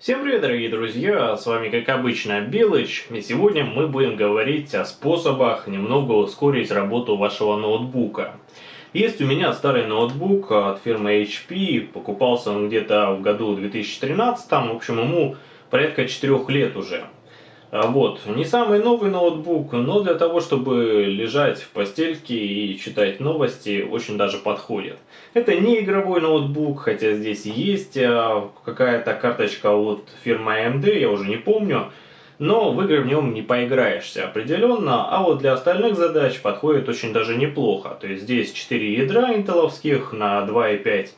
Всем привет, дорогие друзья, с вами как обычно Белыч, и сегодня мы будем говорить о способах немного ускорить работу вашего ноутбука. Есть у меня старый ноутбук от фирмы HP, покупался он где-то в году 2013, в общем ему порядка 4 лет уже. А вот, не самый новый ноутбук, но для того, чтобы лежать в постельке и читать новости, очень даже подходит. Это не игровой ноутбук, хотя здесь есть а, какая-то карточка от фирмы AMD, я уже не помню. Но в игры в нем не поиграешься определенно, а вот для остальных задач подходит очень даже неплохо. То есть здесь 4 ядра интеловских на 2,5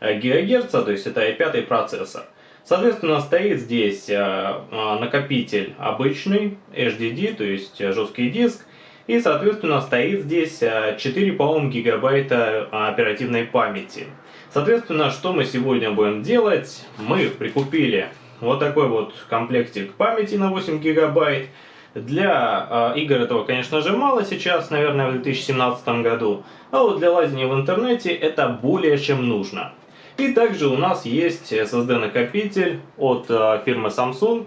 ГГц, то есть это i5 процессор. Соответственно, стоит здесь э, э, накопитель обычный, HDD, то есть э, жесткий диск. И, соответственно, стоит здесь 4, по-моему, гигабайта оперативной памяти. Соответственно, что мы сегодня будем делать? Мы прикупили вот такой вот комплектик памяти на 8 гигабайт. Для э, игр этого, конечно же, мало сейчас, наверное, в 2017 году. А вот для лазения в интернете это более чем нужно. И также у нас есть SSD-накопитель от э, фирмы Samsung.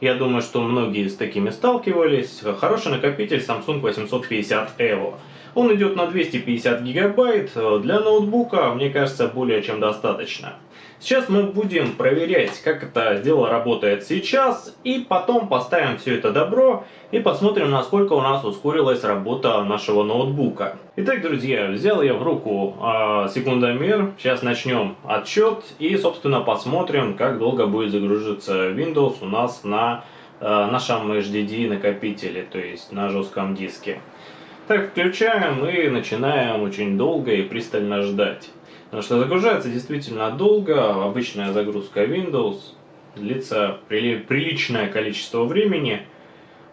Я думаю, что многие с такими сталкивались. Хороший накопитель Samsung 850 EVO. Он идет на 250 гигабайт. Для ноутбука, мне кажется, более чем достаточно. Сейчас мы будем проверять, как это дело работает сейчас, и потом поставим все это добро и посмотрим, насколько у нас ускорилась работа нашего ноутбука. Итак, друзья, взял я в руку э, секундомер, сейчас начнем отсчет и, собственно, посмотрим, как долго будет загружаться Windows у нас на э, нашем HDD накопителе, то есть на жестком диске. Так, включаем и начинаем очень долго и пристально ждать. Что загружается действительно долго, обычная загрузка Windows длится приличное количество времени.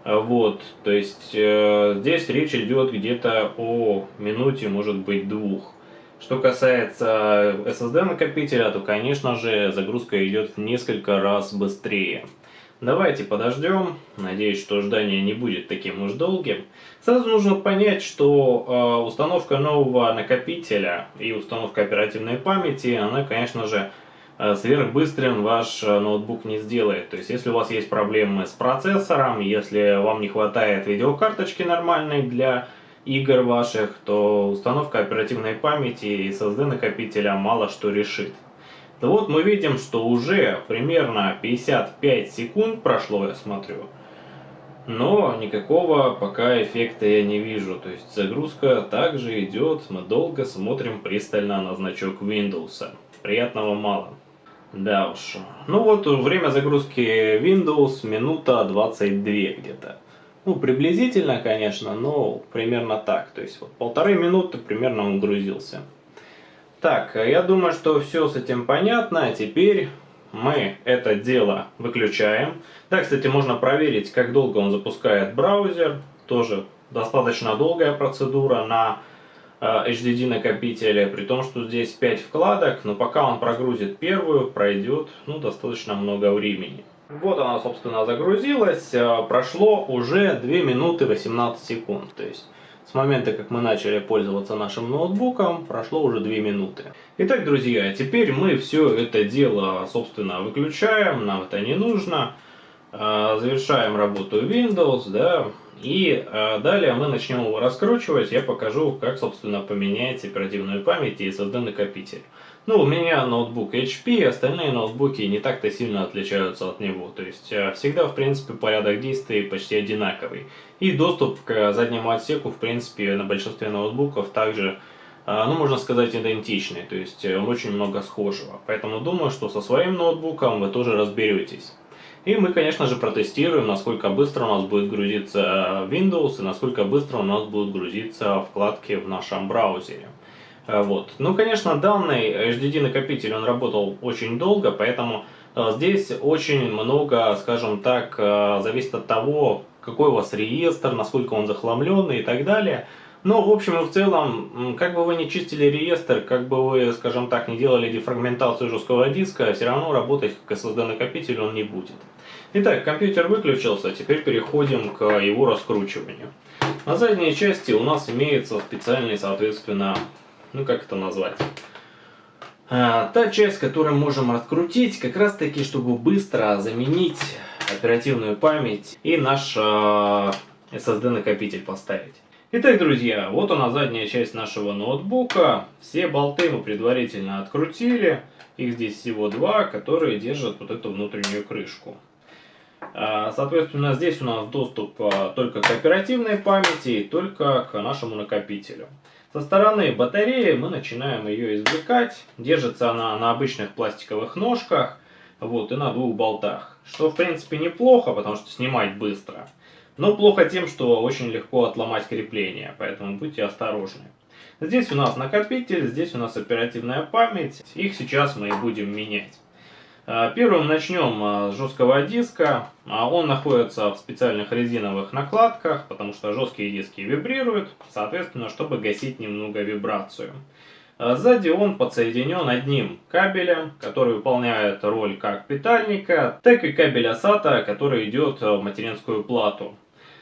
Вот, то есть э, здесь речь идет где-то о минуте, может быть, двух. Что касается SSD накопителя, то, конечно же, загрузка идет в несколько раз быстрее. Давайте подождем. Надеюсь, что ждание не будет таким уж долгим. Сразу нужно понять, что э, установка нового накопителя и установка оперативной памяти, она, конечно же, э, сверхбыстрым ваш э, ноутбук не сделает. То есть, если у вас есть проблемы с процессором, если вам не хватает видеокарточки нормальной для игр ваших, то установка оперативной памяти и SSD накопителя мало что решит. Да вот мы видим, что уже примерно 55 секунд прошло, я смотрю. Но никакого пока эффекта я не вижу. То есть загрузка также идет, мы долго смотрим пристально на значок Windows. Приятного мало. Да уж. Ну вот время загрузки Windows минута 22 где-то. Ну, приблизительно, конечно, но примерно так. То есть вот полторы минуты примерно он грузился. Так, я думаю, что все с этим понятно. А теперь мы это дело выключаем. Да, кстати, можно проверить, как долго он запускает браузер. Тоже достаточно долгая процедура на HDD э, накопителе, при том, что здесь 5 вкладок, но пока он прогрузит первую, пройдет ну, достаточно много времени. Вот она, собственно, загрузилась. Э, прошло уже 2 минуты 18 секунд. То есть с момента, как мы начали пользоваться нашим ноутбуком, прошло уже 2 минуты. Итак, друзья, теперь мы все это дело, собственно, выключаем, нам это не нужно. А, завершаем работу Windows, да, и а, далее мы начнем его раскручивать, я покажу, как, собственно, поменять оперативную память и SSD накопитель. Ну, у меня ноутбук HP, остальные ноутбуки не так-то сильно отличаются от него. То есть, а, всегда, в принципе, порядок действий почти одинаковый. И доступ к заднему отсеку, в принципе, на большинстве ноутбуков также, ну, можно сказать, идентичный. То есть, э, очень много схожего. Поэтому думаю, что со своим ноутбуком вы тоже разберетесь. И мы, конечно же, протестируем, насколько быстро у нас будет грузиться Windows и насколько быстро у нас будут грузиться вкладки в нашем браузере. Э, вот. Ну, конечно, данный HDD накопитель, он работал очень долго, поэтому э, здесь очень много, скажем так, э, зависит от того, какой у вас реестр, насколько он захламленный и так далее. Но, в общем и в целом, как бы вы не чистили реестр, как бы вы, скажем так, не делали дефрагментацию жесткого диска, все равно работать как SSD-накопитель он не будет. Итак, компьютер выключился, теперь переходим к его раскручиванию. На задней части у нас имеется специальный, соответственно, ну как это назвать? А, та часть, которую можем открутить, как раз таки, чтобы быстро заменить оперативную память и наш а, SSD накопитель поставить. Итак, друзья, вот она задняя часть нашего ноутбука. Все болты мы предварительно открутили. Их здесь всего два, которые держат вот эту внутреннюю крышку. А, соответственно, здесь у нас доступ только к оперативной памяти и только к нашему накопителю. Со стороны батареи мы начинаем ее извлекать. Держится она на обычных пластиковых ножках вот, и на двух болтах. Что в принципе неплохо, потому что снимать быстро. Но плохо тем, что очень легко отломать крепление, поэтому будьте осторожны. Здесь у нас накопитель, здесь у нас оперативная память. Их сейчас мы и будем менять. А, первым начнем а, с жесткого диска. А, он находится в специальных резиновых накладках, потому что жесткие диски вибрируют, соответственно, чтобы гасить немного вибрацию. Сзади он подсоединен одним кабелем, который выполняет роль как питальника, так и кабеля SATA, который идет в материнскую плату.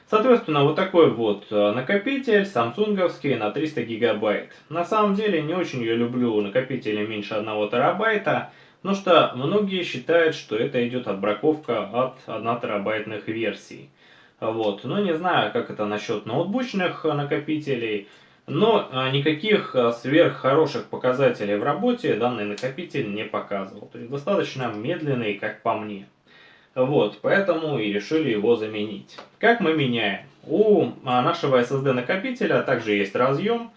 Соответственно, вот такой вот накопитель самсунговский на 300 гигабайт. На самом деле не очень я люблю накопители меньше 1 терабайта, Потому что многие считают, что это идет отбраковка от 1 терабайтных версий. Вот. Но не знаю, как это насчет ноутбучных накопителей. Но а, никаких а, сверх хороших показателей в работе данный накопитель не показывал. То есть достаточно медленный, как по мне. Вот, поэтому и решили его заменить. Как мы меняем? У а, нашего SSD накопителя также есть разъем,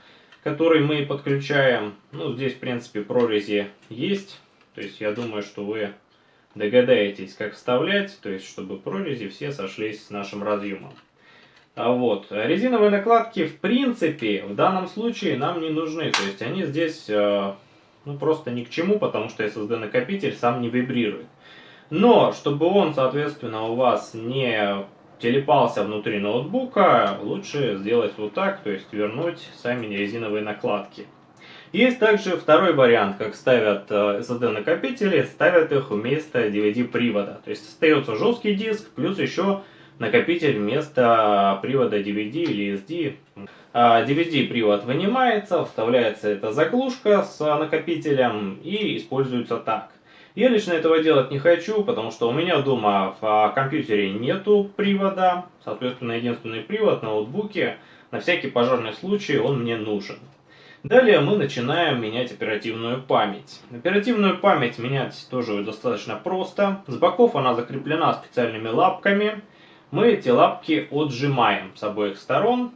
который мы подключаем. Ну, здесь, в принципе, прорези есть. То есть я думаю, что вы догадаетесь, как вставлять, то есть чтобы прорези все сошлись с нашим разъемом. А вот, резиновые накладки в принципе в данном случае нам не нужны, то есть они здесь э, ну, просто ни к чему, потому что SSD накопитель сам не вибрирует. Но, чтобы он, соответственно, у вас не телепался внутри ноутбука, лучше сделать вот так, то есть вернуть сами резиновые накладки. Есть также второй вариант, как ставят SSD-накопители, э, ставят их вместо DVD-привода. То есть остается жесткий диск, плюс еще накопитель вместо привода DVD или SD. DVD-привод вынимается, вставляется эта заглушка с накопителем и используется так. Я лично этого делать не хочу, потому что у меня дома в компьютере нету привода. Соответственно, единственный привод на ноутбуке. На всякий пожарный случай он мне нужен. Далее мы начинаем менять оперативную память. Оперативную память менять тоже достаточно просто. С боков она закреплена специальными лапками. Мы эти лапки отжимаем с обоих сторон.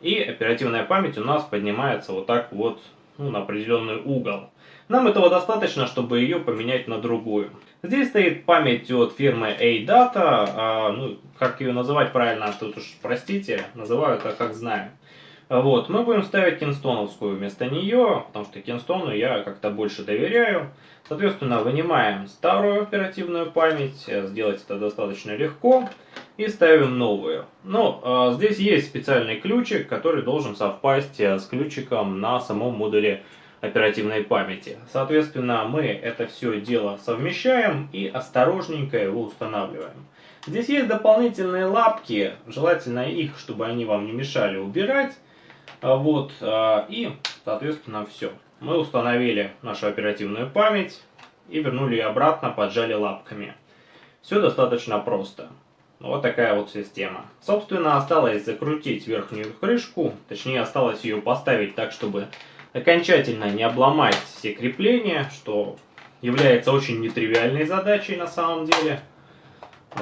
И оперативная память у нас поднимается вот так вот ну, на определенный угол. Нам этого достаточно, чтобы ее поменять на другую. Здесь стоит память от фирмы A-Data. А, ну, как ее называть правильно, тут уж простите, называю это как знаю. Вот, мы будем ставить кинстоновскую вместо нее, потому что кинстону я как-то больше доверяю. Соответственно, вынимаем старую оперативную память, сделать это достаточно легко, и ставим новую. Но э, здесь есть специальный ключик, который должен совпасть э, с ключиком на самом модуле оперативной памяти. Соответственно, мы это все дело совмещаем и осторожненько его устанавливаем. Здесь есть дополнительные лапки, желательно их, чтобы они вам не мешали убирать. А вот, а, и, соответственно, все. Мы установили нашу оперативную память и вернули ее обратно, поджали лапками. Все достаточно просто. Вот такая вот система. Собственно, осталось закрутить верхнюю крышку, точнее осталось ее поставить так, чтобы окончательно не обломать все крепления, что является очень нетривиальной задачей на самом деле.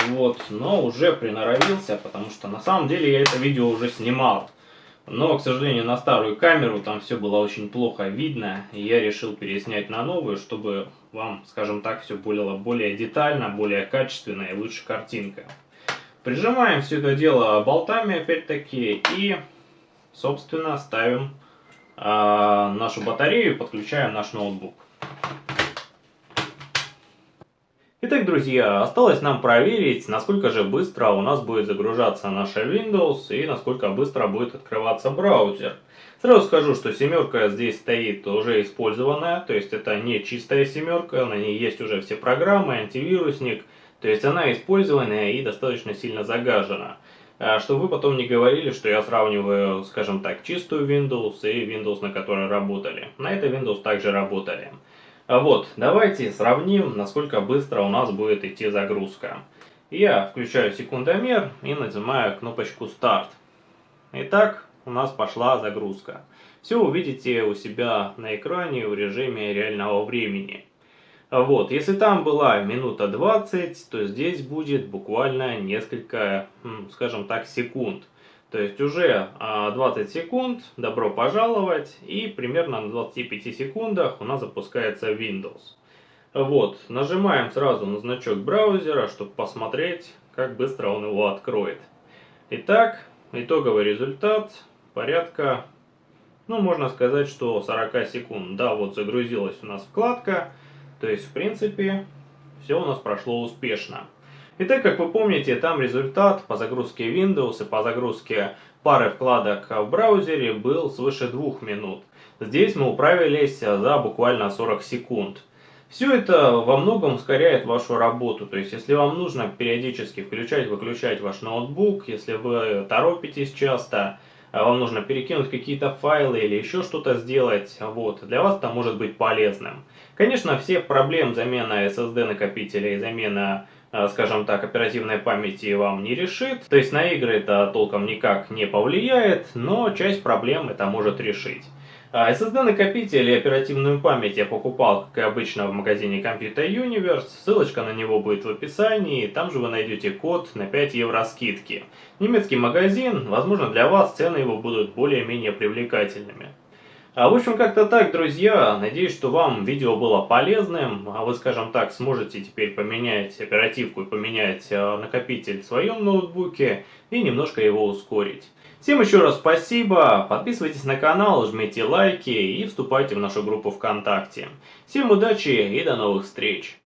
Вот, но уже приноровился, потому что на самом деле я это видео уже снимал. Но, к сожалению, на старую камеру там все было очень плохо видно, и я решил переснять на новую, чтобы вам, скажем так, все было более детально, более качественно и лучше картинка. Прижимаем все это дело болтами, опять-таки, и, собственно, ставим э, нашу батарею, подключаем наш ноутбук. Итак, друзья, осталось нам проверить, насколько же быстро у нас будет загружаться наша Windows и насколько быстро будет открываться браузер. Сразу скажу, что семерка здесь стоит уже использованная, то есть это не чистая семерка, на ней есть уже все программы, антивирусник, то есть она использованная и достаточно сильно загажена. а, чтобы вы потом не говорили, что я сравниваю, скажем так, чистую Windows и Windows, на которой работали. На этой Windows также работали. А вот, давайте сравним, насколько быстро у нас будет идти загрузка. Я включаю секундомер и нажимаю кнопочку «Старт». Итак, у нас пошла загрузка. Все увидите у себя на экране в режиме реального времени. Вот, если там была минута 20, то здесь будет буквально несколько, скажем так, секунд. То есть уже 20 а, секунд, добро пожаловать, и примерно на 25 секундах у нас запускается Windows. Вот, нажимаем сразу на значок браузера, чтобы посмотреть, как быстро он его откроет. Итак, итоговый результат порядка, ну можно сказать, что 40 секунд. Да, вот загрузилась у нас вкладка, то есть, в принципе, все у нас прошло успешно. Итак, как вы помните, там результат по загрузке Windows и по загрузке пары вкладок в браузере был свыше 2 минут. Здесь мы управились за буквально 40 секунд. Все это во многом ускоряет вашу работу. То есть, если вам нужно периодически включать-выключать ваш ноутбук, если вы торопитесь часто, а вам нужно перекинуть какие-то файлы или еще что-то сделать, вот, для вас это может быть полезным. Конечно, всех проблем замена SSD накопителя и замена скажем так, оперативной памяти вам не решит. То есть на игры это толком никак не повлияет, но часть проблем это может решить. SSD-накопитель и оперативную память я покупал, как и обычно, в магазине Computer Universe. Ссылочка на него будет в описании, там же вы найдете код на 5 евро скидки. Немецкий магазин, возможно для вас цены его будут более-менее привлекательными. А в общем, как-то так, друзья. Надеюсь, что вам видео было полезным. А вы, скажем так, сможете теперь поменять оперативку и поменять э, накопитель в своем ноутбуке и немножко его ускорить. Всем еще раз спасибо, подписывайтесь на канал, жмите лайки и вступайте в нашу группу ВКонтакте. Всем удачи и до новых встреч!